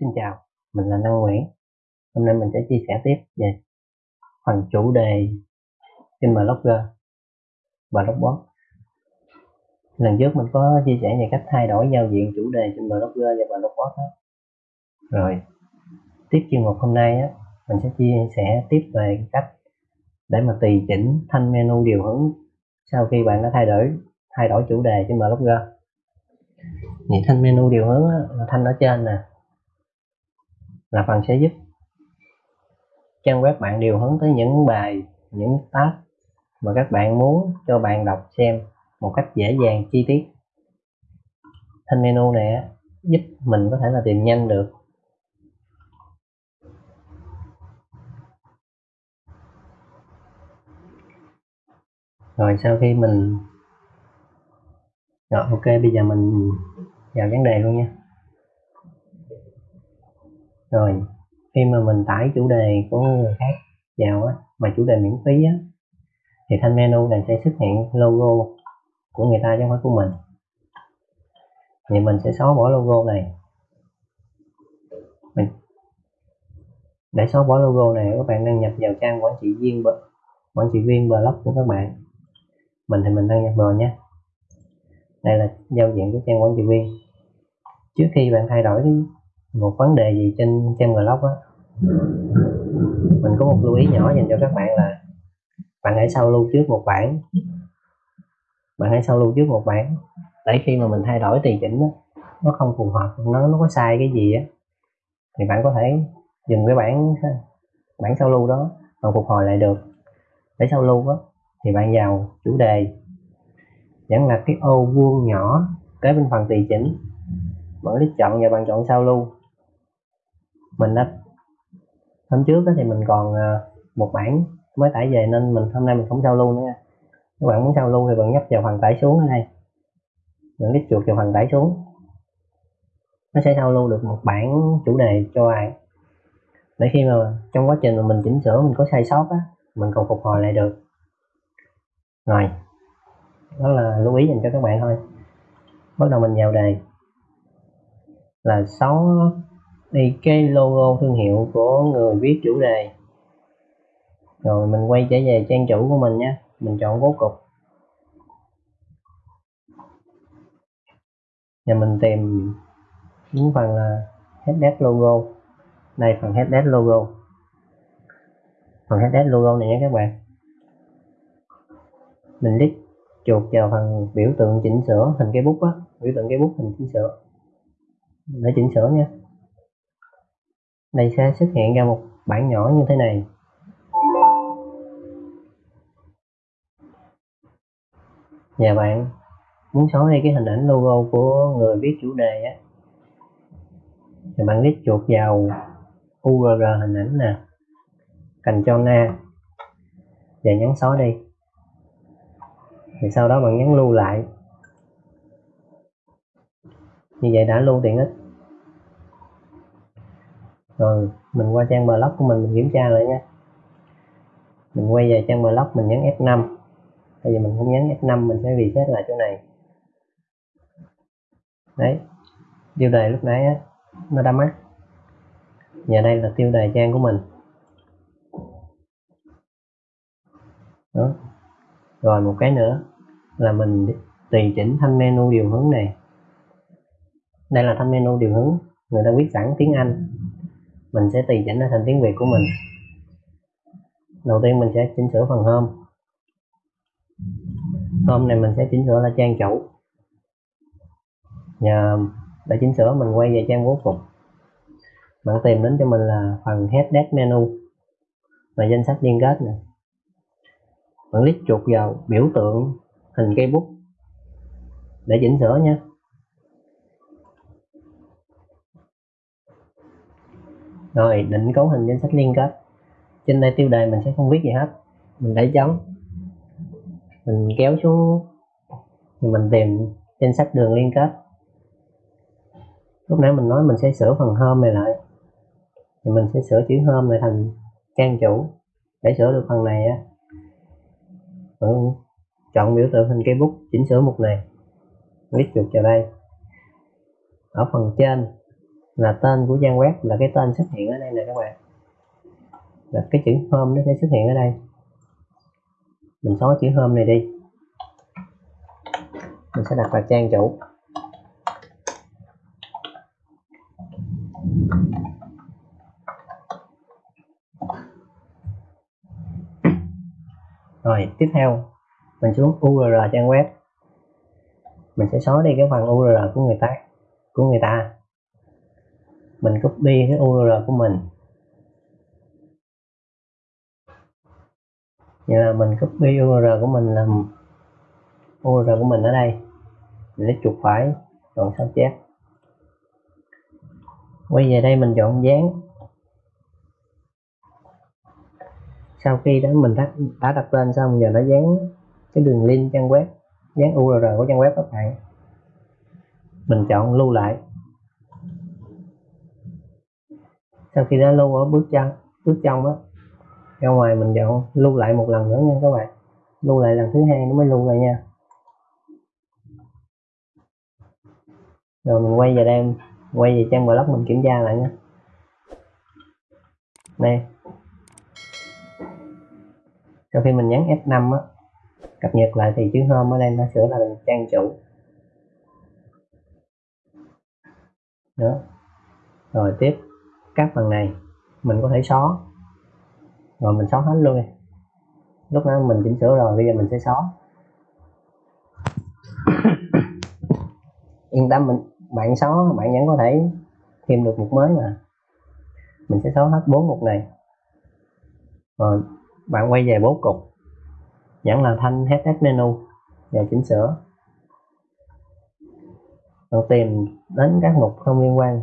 Xin chào, mình là Năng Nguyễn. Hôm nay mình sẽ chia sẻ tiếp về phần chủ đề trên Blogger và Blogbot. Lần trước mình có chia sẻ về cách thay đổi giao diện chủ đề trên Blogger và Blogbot đó. Rồi, tiếp chuyên mục hôm nay á, mình sẽ chia sẻ tiếp về cách để mà tùy chỉnh thanh menu điều hướng sau khi bạn đã thay đổi thay đổi chủ đề trên Blogger. Thì thanh menu điều hướng á, là thanh ở trên nè là phần sẽ giúp. Trang web bạn điều hướng tới những bài, những tab mà các bạn muốn cho bạn đọc xem một cách dễ dàng, chi tiết. Thanh menu này giúp mình có thể là tìm nhanh được. Rồi sau khi mình, rồi ok, bây giờ mình vào vấn đề luôn nha rồi, khi mà mình tải chủ đề của người khác vào á, mà chủ đề miễn phí á, thì thanh menu này sẽ xuất hiện logo của người ta chứ không phải của mình. Thì mình sẽ xóa bỏ logo này. Mình, để xóa bỏ logo này, các bạn đăng nhập vào trang quản trị viên quản trị viên blog của các bạn. Mình thì mình đăng nhập rồi nhé đây là giao diện của trang quản trị viên. Trước khi bạn thay đổi một vấn đề gì trên trên blog á? Mình có một lưu ý nhỏ dành cho các bạn là bạn hãy sao lưu trước một bản bạn hãy sao lưu trước một bản để khi mà mình thay đổi tùy chỉnh đó, nó không phù hợp nó nó có sai cái gì á thì bạn có thể dùng cái bản bản sao lưu đó mà phục hồi lại được. Để sao lưu á thì bạn vào chủ đề. Vẫn là cái ô vuông nhỏ kế bên phần tùy chỉnh. Bạn click chọn và bạn chọn sao lưu mình đã hôm trước đó thì mình còn ờ, một bản mới tải về nên mình hôm nay mình không sao lưu nữa nha. Các bạn muốn sao lưu thì bạn nhấp vào phần tải xuống ở đây. Mình click chuột vào phần tải xuống. Nó sẽ sao lưu được một bản chủ đề cho bạn. Để khi mà trong quá trình mà mình chỉnh sửa, mình có sai sót á, mình còn phục hồi lại được. Rồi. Đó là lưu ý dành cho các bạn thôi. Bắt đầu mình vào đề. Là 6 thì cái logo thương hiệu của người viết chủ đề. Rồi mình quay trở về trang chủ của mình nhé mình chọn bố cục. Và mình tìm những phần là headset logo. Đây, phần headset logo. Phần headset logo này nhé các bạn. Mình click chuột vào phần biểu tượng chỉnh sửa hình cái bút á. Biểu tượng cái bút hình chỉnh sửa. Để chỉnh sửa nha đây sẽ xuất hiện ra một bản nhỏ như thế này. Và bạn, muốn xóa đi cái hình ảnh logo của người viết chủ đề á. Thì bạn click chuột vào url hình ảnh nè. Cành cho na. Và nhấn xóa đi. Thì sau đó bạn nhấn lưu lại. Như vậy đã lưu tiện ích rồi mình qua trang blog của mình mình kiểm tra lại nha. Mình quay về trang blog mình nhấn F5 bây giờ mình không nhấn F5 mình sẽ reset lại chỗ này. Đấy tiêu đề lúc nãy á, nó đã mất và đây là tiêu đề trang của mình. Đó. Rồi một cái nữa là mình tùy chỉnh thanh menu điều hướng này. Đây là thanh menu điều hướng người ta viết sẵn tiếng Anh mình sẽ tùy chỉnh nó thành tiếng Việt của mình. Đầu tiên mình sẽ chỉnh sửa phần hôm. Hôm này mình sẽ chỉnh sửa là trang chủ. Nhờ để chỉnh sửa, mình quay về trang bố cục. Bạn tìm đến cho mình là phần header menu và danh sách liên kết này bạn click chuột vào biểu tượng hình cây bút để chỉnh sửa nha. Rồi, định cấu hình danh sách liên kết trên đây tiêu đề mình sẽ không viết gì hết. Mình để chấm mình kéo xuống. Thì mình tìm danh sách đường liên kết lúc nãy mình nói mình sẽ sửa phần home này lại. Thì mình sẽ sửa chữ home này thành trang chủ để sửa được phần này á. Ừ, chọn biểu tượng hình cây bút, chỉnh sửa mục này. Click chuột vào đây. Ở phần trên là tên của trang web, là cái tên xuất hiện ở đây nè các bạn. Là cái chữ home nó sẽ xuất hiện ở đây. Mình xóa chữ home này đi. Mình sẽ đặt là trang chủ. Rồi, tiếp theo, mình xuống URL trang web. Mình sẽ xóa đi cái phần URL của người ta, của người ta mình copy cái URL của mình. Vậy là mình copy URL của mình làm URL của mình ở đây. Mình lấy chuột phải chọn sao chép. Quay về đây mình chọn dán. Sau khi đó mình đã, đã đặt tên xong giờ nó dán cái đường link trang web dán URL của trang web các bạn. Mình chọn lưu lại. Sau khi đã lưu ở bước chân, bước trong á, ra ngoài mình chọn lưu lại một lần nữa nha các bạn. Lưu lại lần thứ hai nó mới lưu lại nha. Rồi mình quay về đây, quay về trang blog mình kiểm tra lại nha. Đây. Sau khi mình nhấn F5 á, cập nhật lại thì chữ hôm ở đây nó sửa là trang chủ. Đó. Rồi tiếp các phần này, mình có thể xóa. Rồi mình xóa hết luôn lúc đó mình chỉnh sửa rồi, bây giờ mình sẽ xóa. Yên tâm, mình, bạn xóa, bạn vẫn có thể thêm được mục mới mà. Mình sẽ xóa hết bốn mục này. Rồi, bạn quay về bố cục. Vẫn là thanh hết menu. Và chỉnh sửa. Bạn tìm đến các mục không liên quan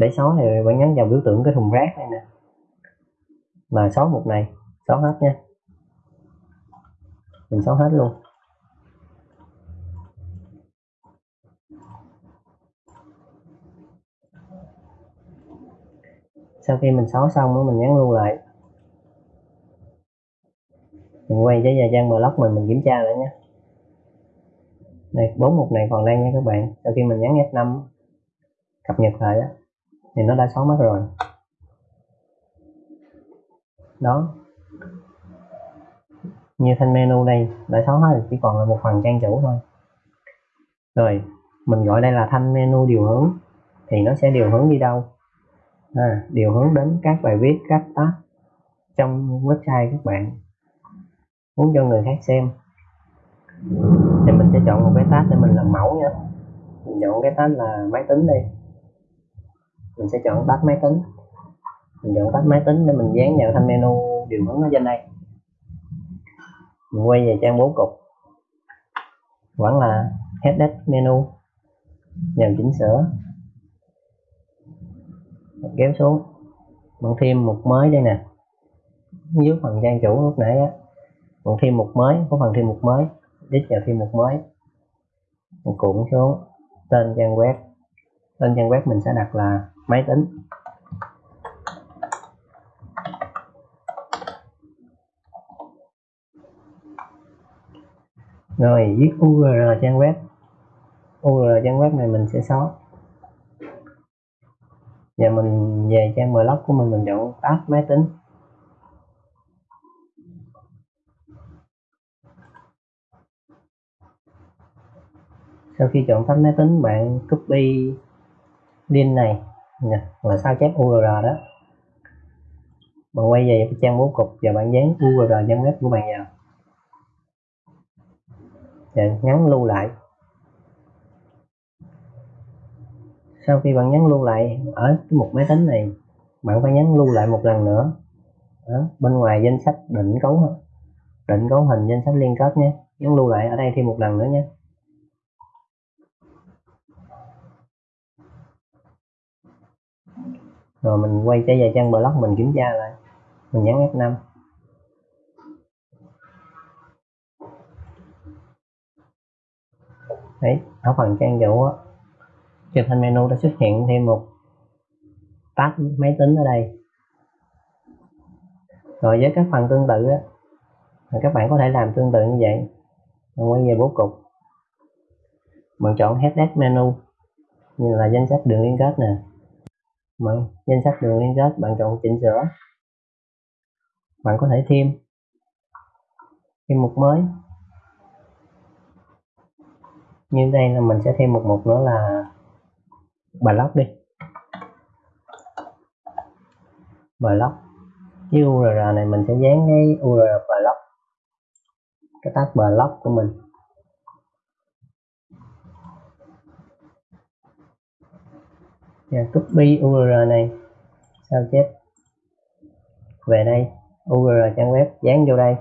để xóa thì bạn nhấn vào biểu tượng cái thùng rác này nè. Mà xóa mục này xóa hết nha. Mình xóa hết luôn. Sau khi mình xóa xong mình nhắn lưu lại. Mình quay trở về trang blog mình mình kiểm tra lại nhé đây, bốn mục này còn đang nha các bạn. Sau khi mình nhấn F5 cập nhật lại đó thì nó đã xóa mất rồi. Đó. Như thanh menu đây đã xóa hết chỉ còn là một phần trang chủ thôi. Rồi mình gọi đây là thanh menu điều hướng. Thì nó sẽ điều hướng đi đâu? À, điều hướng đến các bài viết các tab trong website các bạn. Muốn cho người khác xem. Thì mình sẽ chọn một cái tab để mình làm mẫu nha. Mình chọn cái tab là máy tính đi mình sẽ chọn tắt máy tính. Mình chọn tắt máy tính để mình dán vào thanh menu điều hướng ở trên đây. Mình quay về trang bố cục. Vẫn là header menu. Nhằm chỉnh sửa. Mình kéo xuống. Mình thêm một mới đây nè. Dưới phần trang chủ lúc nãy á còn thêm một mới, có phần thêm một mới. Đích vào thêm một mới. Mình cuộn xuống. Tên trang web. Tên trang web mình sẽ đặt là máy tính. Rồi, viết URL trang web. URL trang web này mình sẽ xóa. Và mình về trang blog của mình mình chọn tab máy tính. Sau khi chọn tab máy tính, bạn copy link này. Dạ, nè là sao chép URL đó? Bạn quay về trang bố cục và bạn dán URL trang web của bạn vào. Dạ, và nhấn lưu lại. Sau khi bạn nhấn lưu lại ở cái mục máy tính này bạn phải nhấn lưu lại một lần nữa. Đó, bên ngoài danh sách định cấu định cấu hình danh sách liên kết nhé. Nhấn lưu lại ở đây thêm một lần nữa nhé. Rồi mình quay trở về trang blog mình kiểm tra lại. Mình nhấn F5 đấy, ở phần trang chủ á trên thanh menu đã xuất hiện thêm một tab máy tính ở đây. Rồi với các phần tương tự á các bạn có thể làm tương tự như vậy. Mình quay về bố cục. Mình chọn header menu, như là danh sách đường liên kết nè bạn danh sách đường liên kết, bạn chọn chỉnh sửa. Bạn có thể thêm. Thêm mục mới. Như đây là mình sẽ thêm một mục nữa là blog đi. Blog cái URL này mình sẽ dán cái URL blog cái tag blog của mình. Yeah, copy URL này. Sao chép? Về đây. URL trang web. Dán vô đây.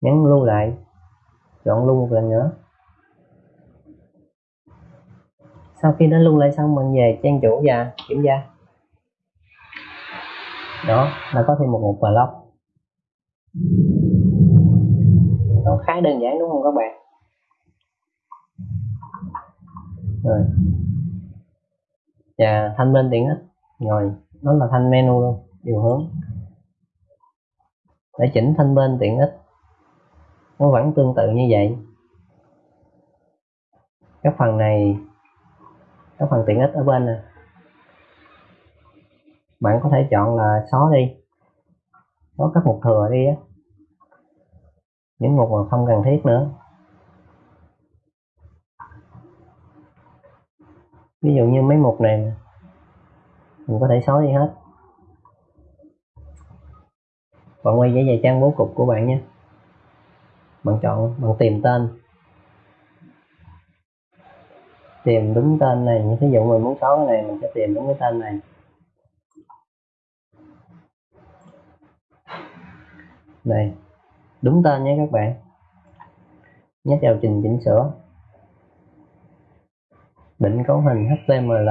Nhấn lưu lại. Chọn lưu một lần nữa. Sau khi đã lưu lại xong mình về trang chủ và kiểm tra. Đó là có thêm một mục blog nó khá đơn giản đúng không các bạn? Rồi và thanh bên tiện ích rồi, đó là thanh menu luôn, điều hướng. Để chỉnh thanh bên tiện ích nó vẫn tương tự như vậy. Các phần này các phần tiện ích ở bên này bạn có thể chọn là xóa đi. Có các mục thừa đi á. Những mục mà không cần thiết nữa. Ví dụ như mấy mục này mình có thể xóa đi hết. Bạn quay về trang bố cục của bạn nhé. Bạn chọn, bạn tìm tên. Tìm đúng tên này. Như ví dụ mình muốn xóa cái này, mình sẽ tìm đúng cái tên này. Này đúng tên nhé các bạn. Nhấp vào trình chỉnh sửa định cấu hình html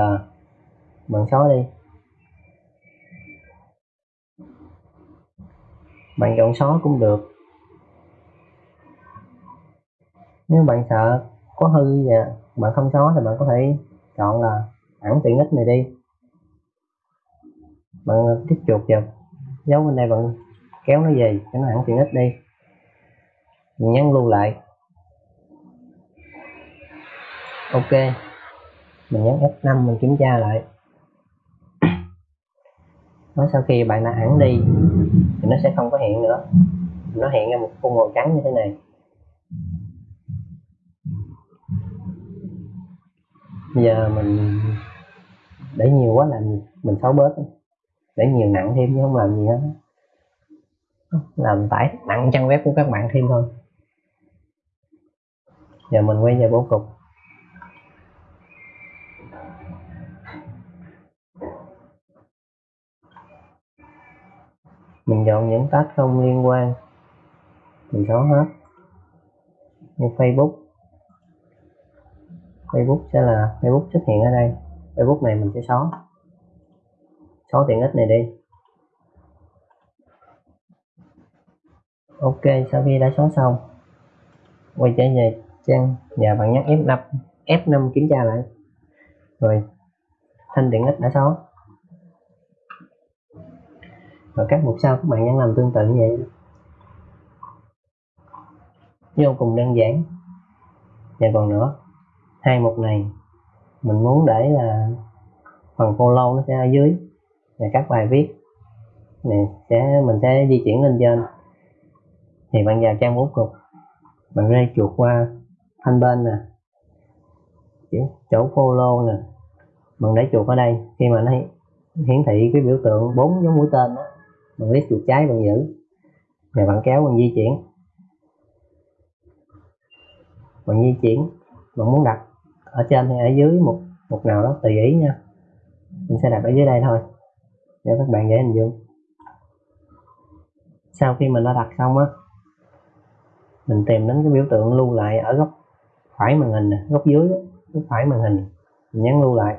bạn xóa đi. Bạn chọn xóa cũng được. Nếu bạn sợ có hư và bạn không xóa thì bạn có thể chọn là ẩn tiện ích này đi. Bạn tiếp chuột vào. Dấu bên đây bạn kéo nó về cho nó ẩn tiện ích đi. Mình nhấn lưu lại. Ok mình nhấn F5 mình kiểm tra lại. Nói sau khi bạn đã ẩn đi, thì nó sẽ không có hiện nữa. Nó hiện ra một khung màu trắng như thế này. Bây giờ mình để nhiều quá làm gì mình xóa bớt. Để nhiều nặng thêm chứ không làm gì hết. Làm tải nặng trang web của các bạn thêm thôi. Giờ mình quay về bố cục. Mình chọn những tag không liên quan. Mình xóa hết. Như Facebook. Facebook sẽ là, Facebook xuất hiện ở đây. Facebook này mình sẽ xóa. Xóa tiện ích này đi. Ok, sau khi đã xóa xong, quay trở về trang và bạn nhấn F5 F5 kiểm tra lại. Rồi, thanh tiện ích đã xóa và các mục sau các bạn nhấn làm tương tự như vậy. Vô cùng đơn giản. Và còn nữa, hai mục này mình muốn để là phần follow nó sẽ ở dưới. Và các bài viết này sẽ, mình sẽ di chuyển lên trên. Thì bạn vào trang bố cục, bạn rê chuột qua thanh bên nè. Chỗ follow nè. Bạn để chuột ở đây. Khi mà nó hiển thị cái biểu tượng bốn dấu mũi tên đó bạn click chuột trái bạn giữ. Rồi bạn kéo bạn di chuyển. Bạn di chuyển, bạn muốn đặt ở trên hay ở dưới một một nào đó, tùy ý nha. Mình sẽ đặt ở dưới đây thôi, để các bạn dễ hình dung. Sau khi mình đã đặt xong á, mình tìm đến cái biểu tượng lưu lại ở góc phải màn hình nè, góc dưới góc phải màn hình. Mình nhấn lưu lại.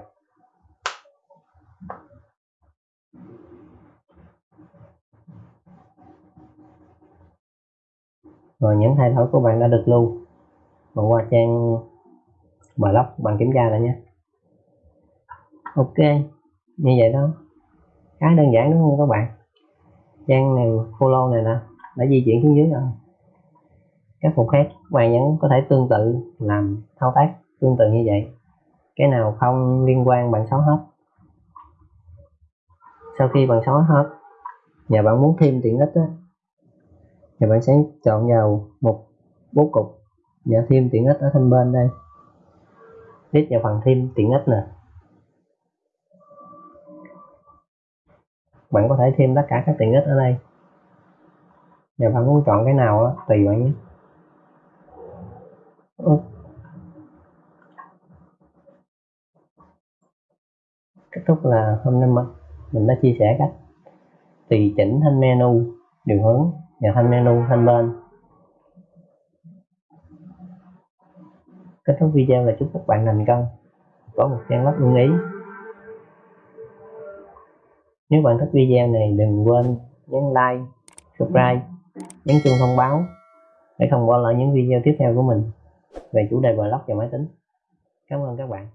Rồi những thay đổi của bạn đã được lưu. Bạn qua trang blog bạn kiểm tra lại nhé. Ok, như vậy đó. Khá đơn giản đúng không các bạn? Trang này, follow này nè, đã di chuyển xuống dưới rồi. Các phục khác bạn vẫn có thể tương tự làm thao tác tương tự như vậy. Cái nào không liên quan bạn xóa hết. Sau khi bạn xóa hết, và bạn muốn thêm tiện ích á thì bạn sẽ chọn vào một bố cục. Dạ, Và thêm tiện ích ở thanh bên đây. Click vào phần thêm tiện ích nè. Bạn có thể thêm tất cả các tiện ích ở đây. Và bạn muốn chọn cái nào đó, tùy bạn nhé. Kết thúc là hôm nay mình đã chia sẻ cách tùy chỉnh thanh menu điều hướng và thanh menu thanh bên. Kết thúc video là chúc các bạn thành công. Có một trang web ưng ý. Nếu bạn thích video này, đừng quên nhấn like, subscribe, nhấn chuông thông báo để không bỏ lỡ những video tiếp theo của mình về chủ đề blog và máy tính. Cảm ơn các bạn.